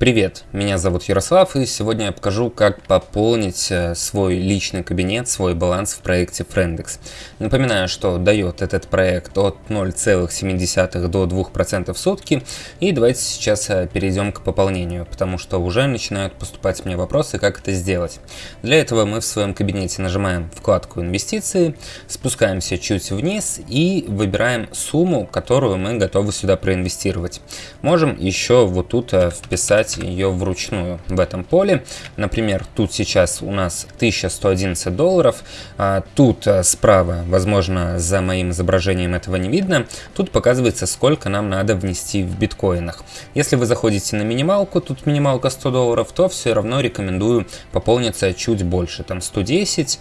Привет, меня зовут Ярослав и сегодня я покажу, как пополнить э, свой личный кабинет, свой баланс в проекте Friendex. Напоминаю, что дает этот проект от 0,7 до 2% в сутки и давайте сейчас э, перейдем к пополнению, потому что уже начинают поступать мне вопросы, как это сделать. Для этого мы в своем кабинете нажимаем вкладку инвестиции, спускаемся чуть вниз и выбираем сумму, которую мы готовы сюда проинвестировать. Можем еще вот тут э, вписать выбирать ее вручную в этом поле. Например, тут сейчас у нас 1111 долларов. А тут а, справа, возможно, за моим изображением этого не видно, тут показывается, сколько нам надо внести в биткоинах. Если вы заходите на минималку, тут минималка 100 долларов, то все равно рекомендую пополниться чуть больше, там 110,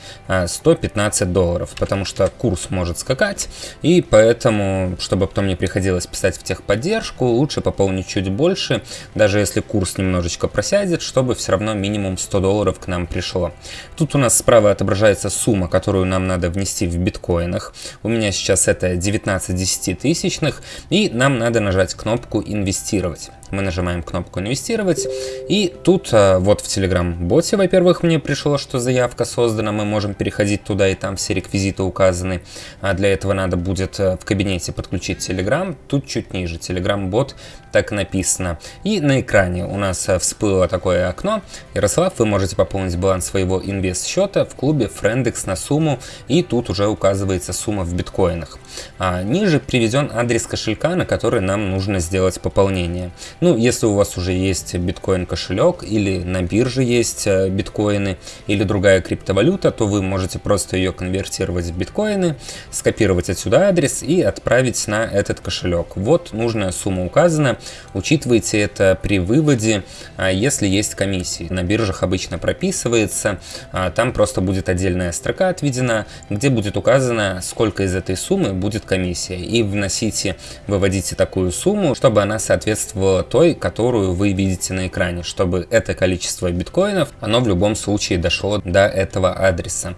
115 а, долларов, потому что курс может скакать, и поэтому, чтобы потом не приходилось писать в техподдержку, лучше пополнить чуть больше, даже если курс курс немножечко просядет, чтобы все равно минимум 100 долларов к нам пришло. Тут у нас справа отображается сумма, которую нам надо внести в биткоинах. У меня сейчас это 19 десятитысячных, и нам надо нажать кнопку «Инвестировать» мы нажимаем кнопку «Инвестировать», и тут а, вот в Telegram-боте, во-первых, мне пришло, что заявка создана, мы можем переходить туда, и там все реквизиты указаны. А для этого надо будет а, в кабинете подключить Telegram, тут чуть ниже, Telegram-бот, так написано. И на экране у нас всплыло такое окно. Ярослав, вы можете пополнить баланс своего инвест-счета в клубе Friendex на сумму, и тут уже указывается сумма в биткоинах. А ниже приведен адрес кошелька, на который нам нужно сделать пополнение. Ну, если у вас уже есть биткоин кошелек или на бирже есть э, биткоины или другая криптовалюта, то вы можете просто ее конвертировать в биткоины, скопировать отсюда адрес и отправить на этот кошелек. Вот нужная сумма указана. Учитывайте это при выводе, а, если есть комиссии. На биржах обычно прописывается, а, там просто будет отдельная строка отведена, где будет указано, сколько из этой суммы будет комиссия. И вносите, выводите такую сумму, чтобы она соответствовала той, которую вы видите на экране, чтобы это количество биткоинов, оно в любом случае дошло до этого адреса.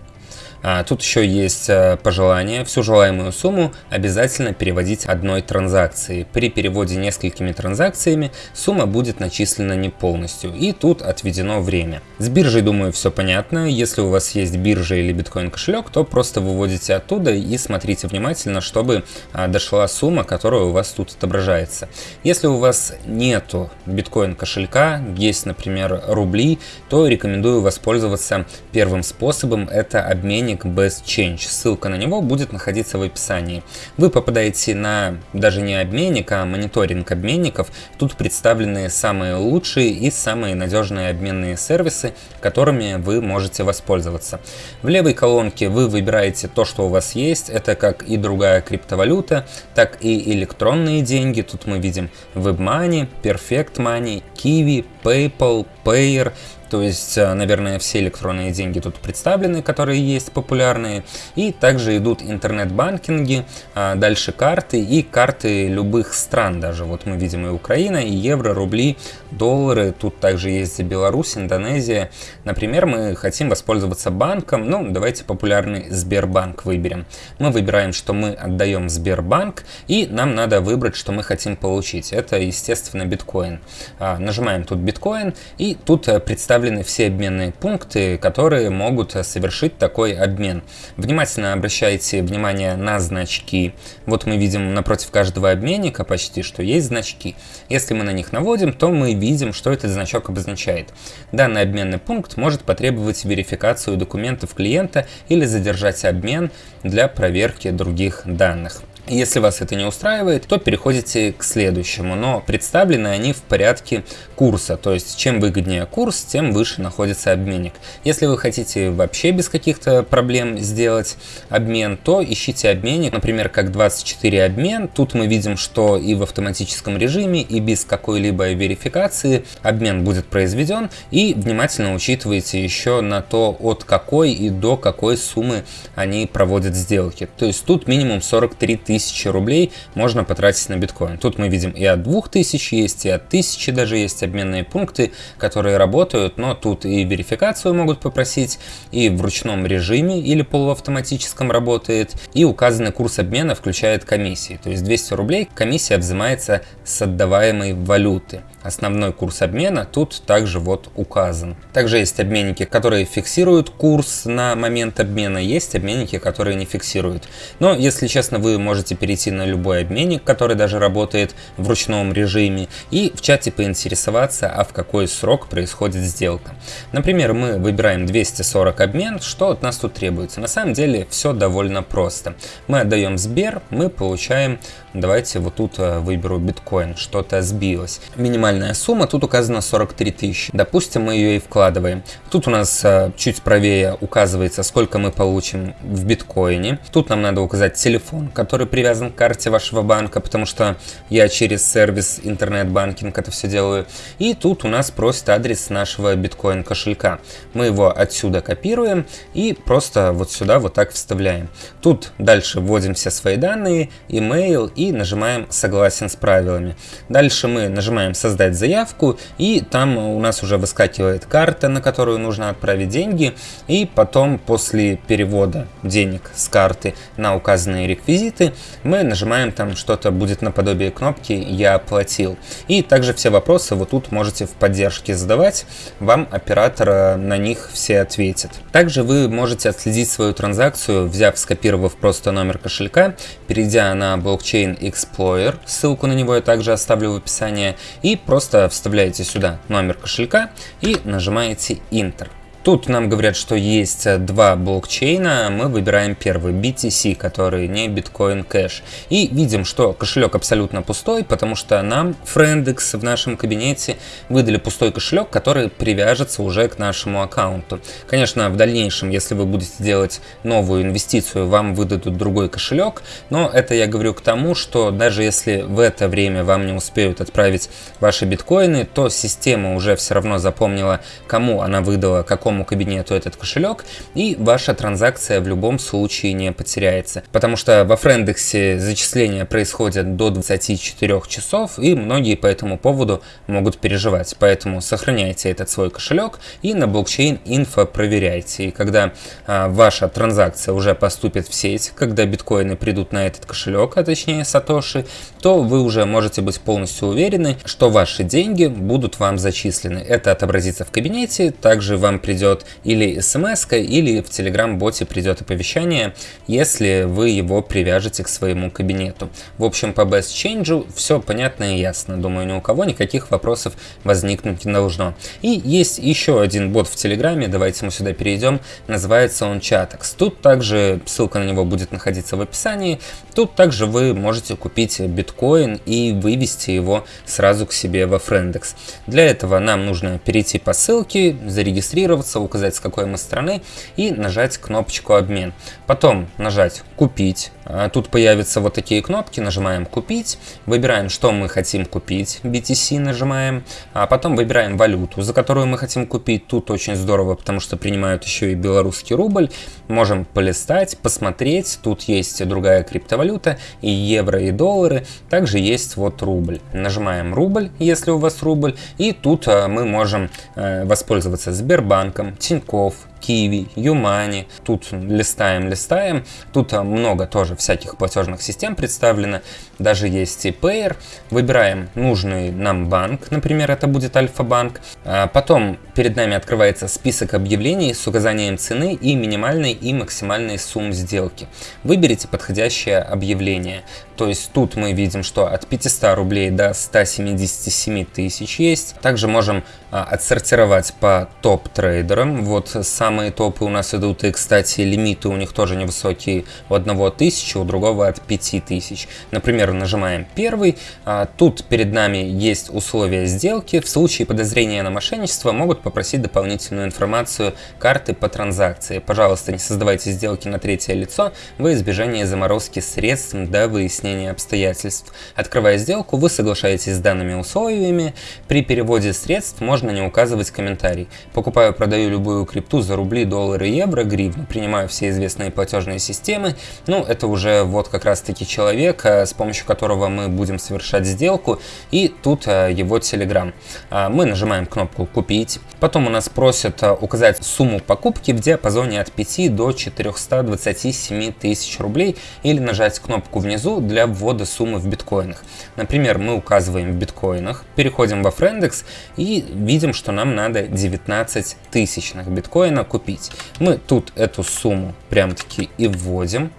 А, тут еще есть э, пожелание. Всю желаемую сумму обязательно переводить одной транзакцией. При переводе несколькими транзакциями сумма будет начислена не полностью. И тут отведено время. С биржей, думаю, все понятно. Если у вас есть биржа или биткоин кошелек, то просто выводите оттуда и смотрите внимательно, чтобы а, дошла сумма, которая у вас тут отображается. Если у вас нету биткоин кошелька, есть, например, рубли, то рекомендую воспользоваться первым способом. Это обменник обменник Best Change. Ссылка на него будет находиться в описании. Вы попадаете на даже не обменник, а мониторинг обменников. Тут представлены самые лучшие и самые надежные обменные сервисы, которыми вы можете воспользоваться. В левой колонке вы выбираете то, что у вас есть. Это как и другая криптовалюта, так и электронные деньги. Тут мы видим WebMoney, Perfect Money, Kiwi, PayPal, Payer, то есть, э, наверное, все электронные деньги тут представлены, которые есть популярные. И также идут интернет-банкинги, а дальше карты и карты любых стран даже. Вот мы видим и Украина, и евро, рубли, доллары. Тут также есть Беларусь, Индонезия. Например, мы хотим воспользоваться банком. Ну, давайте популярный Сбербанк выберем. Мы выбираем, что мы отдаем Сбербанк, и нам надо выбрать, что мы хотим получить. Это, естественно, биткоин. А, нажимаем тут биткоин, и тут э, представлено представлены все обменные пункты, которые могут совершить такой обмен. Внимательно обращайте внимание на значки. Вот мы видим напротив каждого обменника почти, что есть значки. Если мы на них наводим, то мы видим, что этот значок обозначает. Данный обменный пункт может потребовать верификацию документов клиента или задержать обмен для проверки других данных. Если вас это не устраивает, то переходите к следующему, но представлены они в порядке курса, то есть чем выгоднее курс, тем выше находится обменник. Если вы хотите вообще без каких-то проблем сделать обмен, то ищите обменник, например, как 24 обмен. Тут мы видим, что и в автоматическом режиме, и без какой-либо верификации обмен будет произведен, и внимательно учитывайте еще на то, от какой и до какой суммы они проводят сделки. То есть тут минимум 43 тысячи 1000 рублей можно потратить на биткоин. Тут мы видим и от 2000 есть, и от 1000 даже есть обменные пункты, которые работают, но тут и верификацию могут попросить, и в ручном режиме или полуавтоматическом работает, и указанный курс обмена включает комиссии. То есть 200 рублей комиссия взимается с отдаваемой валюты. Основной курс обмена тут также вот указан. Также есть обменники, которые фиксируют курс на момент обмена, есть обменники, которые не фиксируют. Но, если честно, вы можете перейти на любой обменник, который даже работает в ручном режиме, и в чате поинтересоваться, а в какой срок происходит сделка. Например, мы выбираем 240 обмен, что от нас тут требуется. На самом деле все довольно просто. Мы отдаем Сбер, мы получаем, давайте вот тут э, выберу биткоин, что-то сбилось. Минимальная сумма, тут указана 43 тысячи. Допустим, мы ее и вкладываем. Тут у нас э, чуть правее указывается, сколько мы получим в биткоине. Тут нам надо указать телефон, который привязан к карте вашего банка, потому что я через сервис интернет-банкинг это все делаю. И тут у нас просит адрес нашего биткоин кошелька. Мы его отсюда копируем и просто вот сюда вот так вставляем. Тут дальше вводим все свои данные, email и нажимаем согласен с правилами. Дальше мы нажимаем создать заявку и там у нас уже выскакивает карта, на которую нужно отправить деньги и потом после перевода денег с карты на указанные реквизиты мы нажимаем там что-то будет наподобие кнопки «Я оплатил». И также все вопросы вот тут можете в поддержке задавать, вам оператор на них все ответит. Также вы можете отследить свою транзакцию, взяв, скопировав просто номер кошелька, перейдя на блокчейн Explorer, ссылку на него я также оставлю в описании, и просто вставляете сюда номер кошелька и нажимаете Enter. Тут нам говорят, что есть э, два блокчейна, мы выбираем первый, BTC, который не Bitcoin Cash. И видим, что кошелек абсолютно пустой, потому что нам Friendex в нашем кабинете выдали пустой кошелек, который привяжется уже к нашему аккаунту. Конечно, в дальнейшем, если вы будете делать новую инвестицию, вам выдадут другой кошелек, но это я говорю к тому, что даже если в это время вам не успеют отправить ваши биткоины, то система уже все равно запомнила, кому она выдала, какому какому кабинету этот кошелек, и ваша транзакция в любом случае не потеряется. Потому что во Френдексе зачисления происходят до 24 часов, и многие по этому поводу могут переживать. Поэтому сохраняйте этот свой кошелек и на блокчейн инфо проверяйте. И когда а, ваша транзакция уже поступит в сеть, когда биткоины придут на этот кошелек, а точнее сатоши, то вы уже можете быть полностью уверены, что ваши деньги будут вам зачислены. Это отобразится в кабинете, также вам придет придет или смс, или в Telegram-боте придет оповещание, если вы его привяжете к своему кабинету. В общем, по Best Change все понятно и ясно. Думаю, ни у кого никаких вопросов возникнуть не должно. И есть еще один бот в Телеграме, давайте мы сюда перейдем, называется он Chatix. Тут также ссылка на него будет находиться в описании. Тут также вы можете купить биткоин и вывести его сразу к себе во Friendex. Для этого нам нужно перейти по ссылке, зарегистрироваться, регистрироваться, указать с какой мы страны и нажать кнопочку обмен. Потом нажать купить. А, тут появятся вот такие кнопки, нажимаем купить, выбираем, что мы хотим купить, BTC нажимаем, а потом выбираем валюту, за которую мы хотим купить. Тут очень здорово, потому что принимают еще и белорусский рубль. Можем полистать, посмотреть, тут есть другая криптовалюта, и евро, и доллары, также есть вот рубль. Нажимаем рубль, если у вас рубль, и тут а, мы можем э, воспользоваться Сбербанком, банкам Тиньков, Киви, Юмани. Тут листаем, листаем. Тут а, много тоже всяких платежных систем представлено. Даже есть и Payer. Выбираем нужный нам банк, например, это будет Альфа-банк. А потом перед нами открывается список объявлений с указанием цены и минимальной и максимальной сумм сделки. Выберите подходящее объявление. То есть тут мы видим, что от 500 рублей до 177 тысяч есть. Также можем а, отсортировать по топ-трейдерам. Вот самые топы у нас идут, и, кстати, лимиты у них тоже невысокие. У одного 1000, у другого от 5000. Например, нажимаем первый. А, тут перед нами есть условия сделки. В случае подозрения на мошенничество могут попросить дополнительную информацию карты по транзакции. Пожалуйста, не создавайте сделки на третье лицо во избежание заморозки средств до выяснения обстоятельств. Открывая сделку, вы соглашаетесь с данными условиями. При переводе средств можно не указывать комментарий. Покупаю, продаю любую крипту за рубли, доллары, евро, гривны. Принимаю все известные платежные системы. Ну, это уже вот как раз-таки человек, э, с помощью которого мы будем совершать сделку. И тут э, его Telegram. А, мы нажимаем кнопку «Купить». Потом у нас просят указать сумму покупки в диапазоне от 5 до 427 тысяч рублей или нажать кнопку внизу для ввода суммы в биткоинах. Например, мы указываем в биткоинах, переходим во Френдекс и видим, что нам надо 19 тысячных биткоина купить. Мы тут эту сумму прям таки и вводим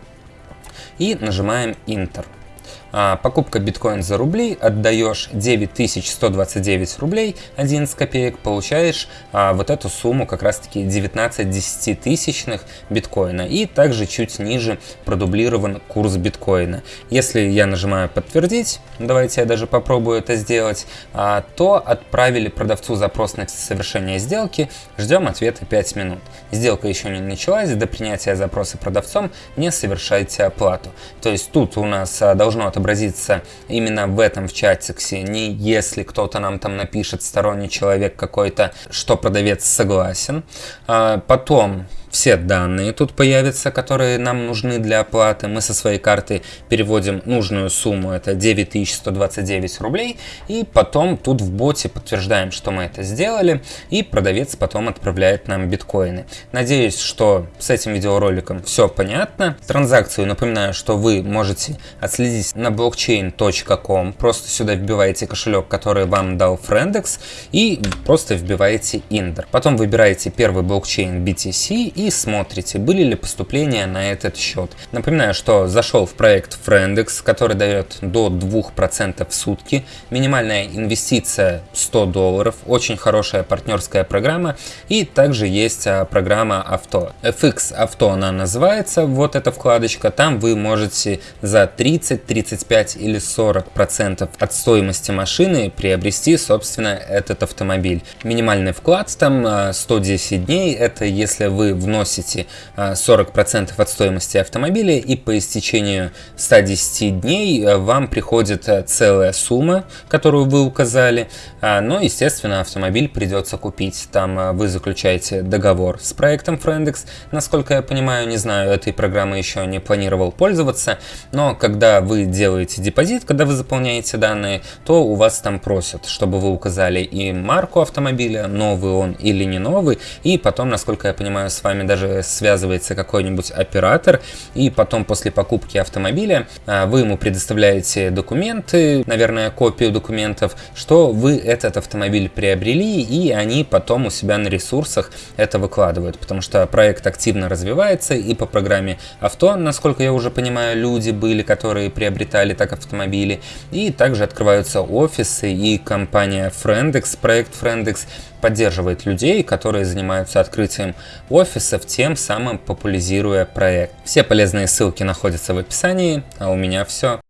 и нажимаем Enter. А, покупка биткоин за рубли, отдаешь 9129 рублей 11 копеек, получаешь а, вот эту сумму как раз таки 19 десятитысячных биткоина и также чуть ниже продублирован курс биткоина. Если я нажимаю подтвердить, давайте я даже попробую это сделать, а, то отправили продавцу запрос на совершение сделки, ждем ответа 5 минут. Сделка еще не началась, до принятия запроса продавцом не совершайте оплату. То есть тут у нас а, должно отобразиться отобразится именно в этом в чатиксе, не если кто-то нам там напишет, сторонний человек какой-то, что продавец согласен. А потом все данные тут появятся, которые нам нужны для оплаты. Мы со своей карты переводим нужную сумму, это 9129 рублей, и потом тут в боте подтверждаем, что мы это сделали, и продавец потом отправляет нам биткоины. Надеюсь, что с этим видеороликом все понятно. Транзакцию напоминаю, что вы можете отследить на blockchain.com, просто сюда вбиваете кошелек, который вам дал Friendex, и просто вбиваете Индер. Потом выбираете первый блокчейн BTC и смотрите, были ли поступления на этот счет. Напоминаю, что зашел в проект Friendex, который дает до 2% в сутки, минимальная инвестиция 100 долларов, очень хорошая партнерская программа и также есть а, программа авто. FX авто она называется, вот эта вкладочка, там вы можете за 30, 35 или 40% от стоимости машины приобрести, собственно, этот автомобиль. Минимальный вклад там 110 а, дней, это если вы в вносите 40% а, от стоимости автомобиля и по истечению 110 дней а, вам приходит а, целая сумма, которую вы указали, но, естественно, автомобиль придется купить. Там вы заключаете договор с проектом Friendex, насколько я понимаю, не знаю, этой программы еще не планировал пользоваться, но когда вы делаете депозит, когда вы заполняете данные, то у вас там просят, чтобы вы указали и марку автомобиля, новый он или не новый, и потом, насколько я понимаю, с вами даже связывается какой-нибудь оператор, и потом после покупки автомобиля а, вы ему предоставляете документы, наверное, копию документов, что вы этот автомобиль приобрели, и они потом у себя на ресурсах это выкладывают, потому что проект активно развивается, и по программе авто, насколько я уже понимаю, люди были, которые приобретали так автомобили, и также открываются офисы, и компания Friendex, проект Friendex поддерживает людей, которые занимаются открытием офисов, тем самым популяризируя проект. Все полезные ссылки находятся в описании, а у меня все.